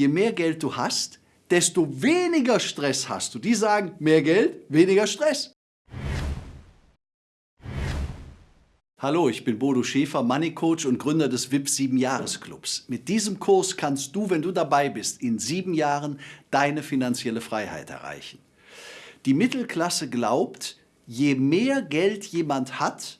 je mehr Geld du hast, desto weniger Stress hast du. Die sagen, mehr Geld, weniger Stress. Hallo, ich bin Bodo Schäfer, Money Coach und Gründer des VIP 7 Jahres Clubs. Mit diesem Kurs kannst du, wenn du dabei bist, in sieben Jahren deine finanzielle Freiheit erreichen. Die Mittelklasse glaubt, je mehr Geld jemand hat,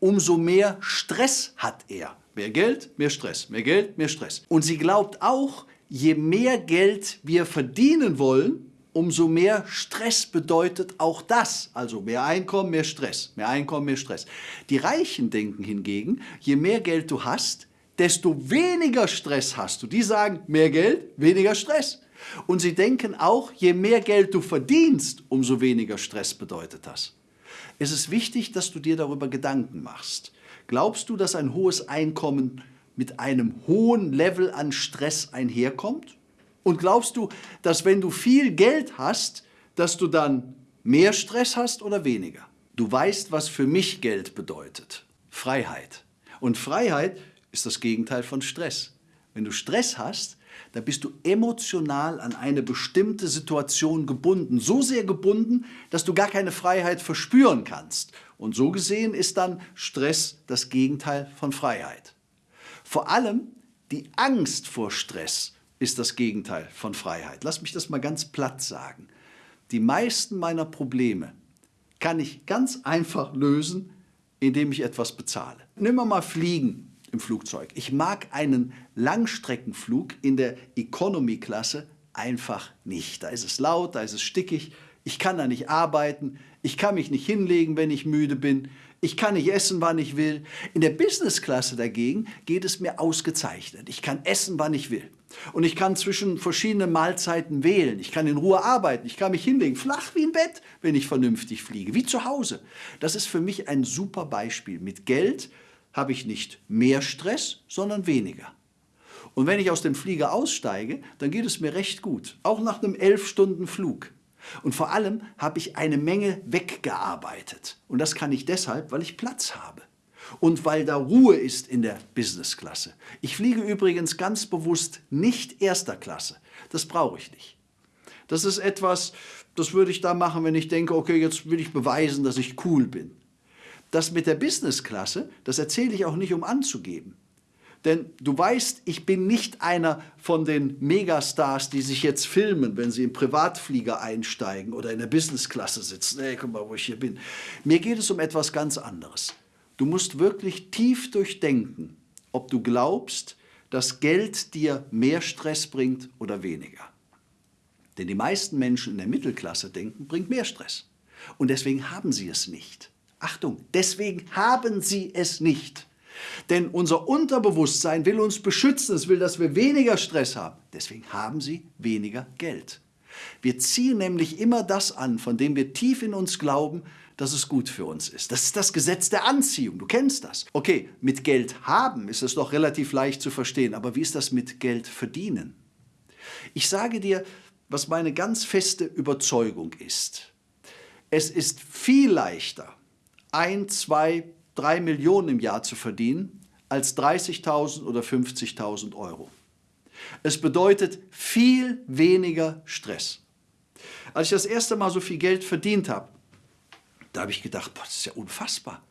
umso mehr Stress hat er. Mehr Geld, mehr Stress, mehr Geld, mehr Stress. Und sie glaubt auch, je mehr Geld wir verdienen wollen, umso mehr Stress bedeutet auch das. Also mehr Einkommen, mehr Stress, mehr Einkommen, mehr Stress. Die Reichen denken hingegen, je mehr Geld du hast, desto weniger Stress hast du. Die sagen, mehr Geld, weniger Stress. Und sie denken auch, je mehr Geld du verdienst, umso weniger Stress bedeutet das. Es ist wichtig, dass du dir darüber Gedanken machst. Glaubst du, dass ein hohes Einkommen mit einem hohen Level an Stress einherkommt? Und glaubst du, dass wenn du viel Geld hast, dass du dann mehr Stress hast oder weniger? Du weißt, was für mich Geld bedeutet. Freiheit. Und Freiheit ist das Gegenteil von Stress. Wenn du Stress hast, dann bist du emotional an eine bestimmte Situation gebunden. So sehr gebunden, dass du gar keine Freiheit verspüren kannst. Und so gesehen ist dann Stress das Gegenteil von Freiheit. Vor allem die Angst vor Stress ist das Gegenteil von Freiheit. Lass mich das mal ganz platt sagen. Die meisten meiner Probleme kann ich ganz einfach lösen, indem ich etwas bezahle. Nimm mal Fliegen im Flugzeug. Ich mag einen Langstreckenflug in der Economy-Klasse einfach nicht. Da ist es laut, da ist es stickig, ich kann da nicht arbeiten, ich kann mich nicht hinlegen, wenn ich müde bin, ich kann nicht essen, wann ich will. In der Business-Klasse dagegen geht es mir ausgezeichnet. Ich kann essen, wann ich will. Und ich kann zwischen verschiedenen Mahlzeiten wählen. Ich kann in Ruhe arbeiten. Ich kann mich hinlegen, flach wie ein Bett, wenn ich vernünftig fliege, wie zu Hause. Das ist für mich ein super Beispiel. Mit Geld habe ich nicht mehr Stress, sondern weniger. Und wenn ich aus dem Flieger aussteige, dann geht es mir recht gut, auch nach einem elf Stunden Flug. Und vor allem habe ich eine Menge weggearbeitet. Und das kann ich deshalb, weil ich Platz habe. Und weil da Ruhe ist in der Businessklasse. Ich fliege übrigens ganz bewusst nicht erster Klasse. Das brauche ich nicht. Das ist etwas, das würde ich da machen, wenn ich denke, okay, jetzt will ich beweisen, dass ich cool bin. Das mit der Businessklasse, das erzähle ich auch nicht, um anzugeben. Denn du weißt, ich bin nicht einer von den Megastars, die sich jetzt filmen, wenn sie im Privatflieger einsteigen oder in der Businessklasse sitzen. Hey, guck mal, wo ich hier bin. Mir geht es um etwas ganz anderes. Du musst wirklich tief durchdenken, ob du glaubst, dass Geld dir mehr Stress bringt oder weniger. Denn die meisten Menschen in der Mittelklasse denken, bringt mehr Stress. Und deswegen haben sie es nicht. Achtung, deswegen haben sie es nicht. Denn unser Unterbewusstsein will uns beschützen, es will, dass wir weniger Stress haben. Deswegen haben sie weniger Geld. Wir ziehen nämlich immer das an, von dem wir tief in uns glauben, dass es gut für uns ist. Das ist das Gesetz der Anziehung, du kennst das. Okay, mit Geld haben ist es doch relativ leicht zu verstehen, aber wie ist das mit Geld verdienen? Ich sage dir, was meine ganz feste Überzeugung ist. Es ist viel leichter, ein, zwei, drei Millionen im Jahr zu verdienen, als 30.000 oder 50.000 Euro. Es bedeutet viel weniger Stress. Als ich das erste Mal so viel Geld verdient habe, da habe ich gedacht, boah, das ist ja unfassbar.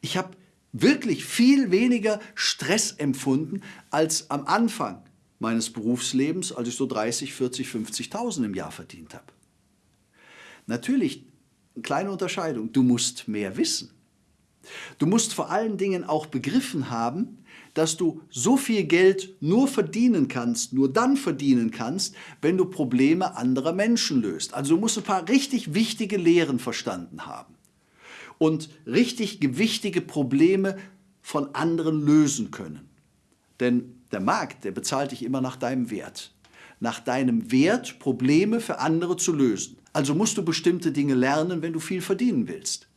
Ich habe wirklich viel weniger Stress empfunden als am Anfang meines Berufslebens, als ich so 30, 40, 50.000 im Jahr verdient habe. Natürlich, eine kleine Unterscheidung, du musst mehr wissen. Du musst vor allen Dingen auch begriffen haben, dass du so viel Geld nur verdienen kannst, nur dann verdienen kannst, wenn du Probleme anderer Menschen löst. Also du musst ein paar richtig wichtige Lehren verstanden haben und richtig gewichtige Probleme von anderen lösen können. Denn der Markt, der bezahlt dich immer nach deinem Wert. Nach deinem Wert, Probleme für andere zu lösen. Also musst du bestimmte Dinge lernen, wenn du viel verdienen willst.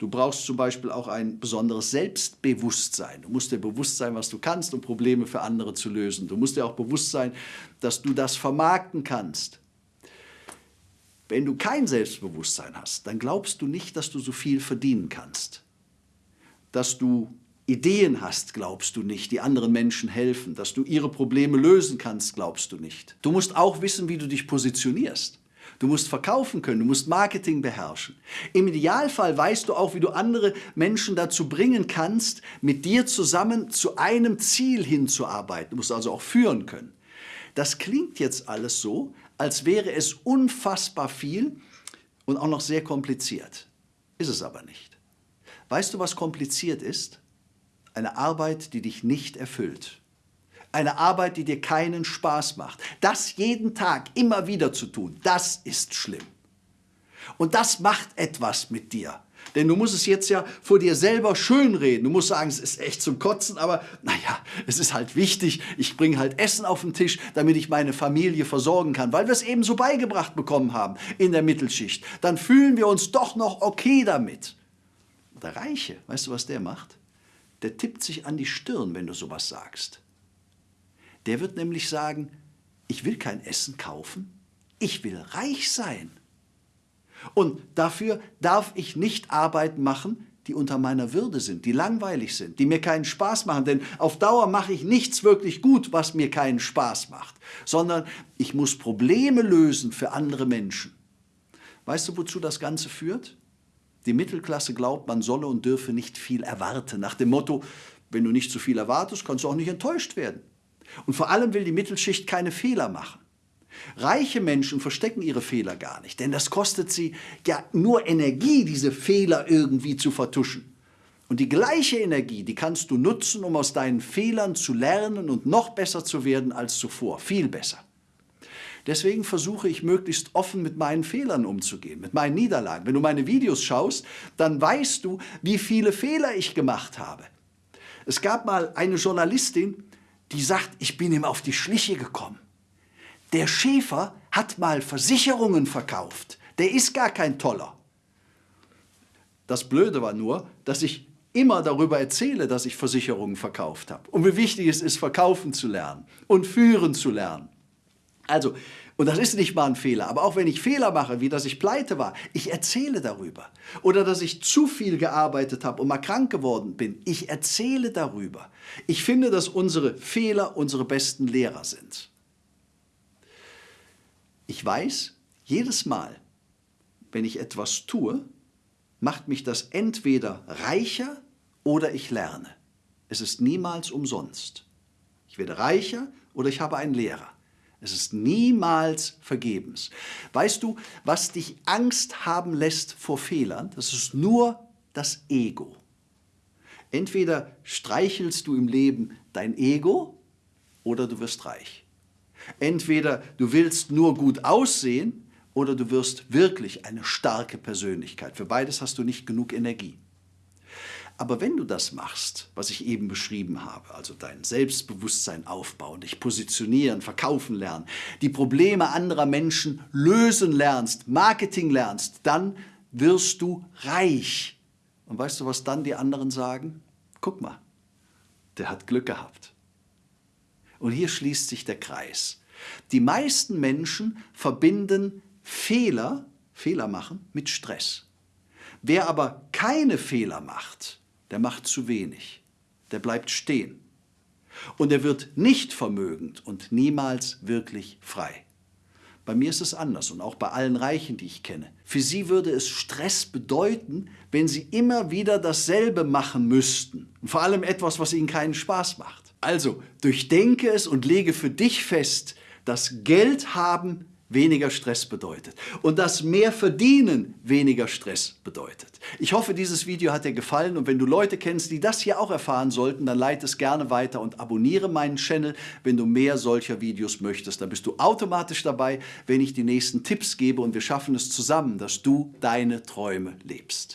Du brauchst zum Beispiel auch ein besonderes Selbstbewusstsein. Du musst dir bewusst sein, was du kannst, um Probleme für andere zu lösen. Du musst dir auch bewusst sein, dass du das vermarkten kannst. Wenn du kein Selbstbewusstsein hast, dann glaubst du nicht, dass du so viel verdienen kannst. Dass du Ideen hast, glaubst du nicht, die anderen Menschen helfen. Dass du ihre Probleme lösen kannst, glaubst du nicht. Du musst auch wissen, wie du dich positionierst. Du musst verkaufen können, du musst Marketing beherrschen. Im Idealfall weißt du auch, wie du andere Menschen dazu bringen kannst, mit dir zusammen zu einem Ziel hinzuarbeiten. Du musst also auch führen können. Das klingt jetzt alles so, als wäre es unfassbar viel und auch noch sehr kompliziert. Ist es aber nicht. Weißt du, was kompliziert ist? Eine Arbeit, die dich nicht erfüllt. Eine Arbeit, die dir keinen Spaß macht. Das jeden Tag immer wieder zu tun, das ist schlimm. Und das macht etwas mit dir. Denn du musst es jetzt ja vor dir selber schönreden. Du musst sagen, es ist echt zum Kotzen, aber naja, es ist halt wichtig. Ich bringe halt Essen auf den Tisch, damit ich meine Familie versorgen kann, weil wir es eben so beigebracht bekommen haben in der Mittelschicht. Dann fühlen wir uns doch noch okay damit. Der Reiche, weißt du, was der macht? Der tippt sich an die Stirn, wenn du sowas sagst. Der wird nämlich sagen, ich will kein Essen kaufen, ich will reich sein. Und dafür darf ich nicht Arbeiten machen, die unter meiner Würde sind, die langweilig sind, die mir keinen Spaß machen. Denn auf Dauer mache ich nichts wirklich gut, was mir keinen Spaß macht, sondern ich muss Probleme lösen für andere Menschen. Weißt du, wozu das Ganze führt? Die Mittelklasse glaubt, man solle und dürfe nicht viel erwarten. Nach dem Motto, wenn du nicht zu viel erwartest, kannst du auch nicht enttäuscht werden. Und vor allem will die Mittelschicht keine Fehler machen. Reiche Menschen verstecken ihre Fehler gar nicht, denn das kostet sie ja nur Energie, diese Fehler irgendwie zu vertuschen. Und die gleiche Energie, die kannst du nutzen, um aus deinen Fehlern zu lernen und noch besser zu werden als zuvor, viel besser. Deswegen versuche ich möglichst offen mit meinen Fehlern umzugehen, mit meinen Niederlagen. Wenn du meine Videos schaust, dann weißt du, wie viele Fehler ich gemacht habe. Es gab mal eine Journalistin, die sagt, ich bin ihm auf die Schliche gekommen. Der Schäfer hat mal Versicherungen verkauft. Der ist gar kein Toller. Das Blöde war nur, dass ich immer darüber erzähle, dass ich Versicherungen verkauft habe. Und wie wichtig es ist, verkaufen zu lernen und führen zu lernen. Also, und das ist nicht mal ein Fehler, aber auch wenn ich Fehler mache, wie dass ich pleite war, ich erzähle darüber. Oder dass ich zu viel gearbeitet habe und mal krank geworden bin, ich erzähle darüber. Ich finde, dass unsere Fehler unsere besten Lehrer sind. Ich weiß, jedes Mal, wenn ich etwas tue, macht mich das entweder reicher oder ich lerne. Es ist niemals umsonst. Ich werde reicher oder ich habe einen Lehrer. Es ist niemals vergebens. Weißt du, was dich Angst haben lässt vor Fehlern? Das ist nur das Ego. Entweder streichelst du im Leben dein Ego oder du wirst reich. Entweder du willst nur gut aussehen oder du wirst wirklich eine starke Persönlichkeit. Für beides hast du nicht genug Energie. Aber wenn du das machst, was ich eben beschrieben habe, also dein Selbstbewusstsein aufbauen, dich positionieren, verkaufen lernen, die Probleme anderer Menschen lösen lernst, Marketing lernst, dann wirst du reich. Und weißt du, was dann die anderen sagen? Guck mal, der hat Glück gehabt. Und hier schließt sich der Kreis. Die meisten Menschen verbinden Fehler, Fehler machen, mit Stress. Wer aber keine Fehler macht, der macht zu wenig. Der bleibt stehen. Und er wird nicht vermögend und niemals wirklich frei. Bei mir ist es anders und auch bei allen Reichen, die ich kenne. Für sie würde es Stress bedeuten, wenn sie immer wieder dasselbe machen müssten. Und vor allem etwas, was ihnen keinen Spaß macht. Also, durchdenke es und lege für dich fest, dass Geld haben weniger Stress bedeutet und dass mehr Verdienen weniger Stress bedeutet. Ich hoffe, dieses Video hat dir gefallen und wenn du Leute kennst, die das hier auch erfahren sollten, dann leite es gerne weiter und abonniere meinen Channel, wenn du mehr solcher Videos möchtest. Dann bist du automatisch dabei, wenn ich die nächsten Tipps gebe und wir schaffen es zusammen, dass du deine Träume lebst.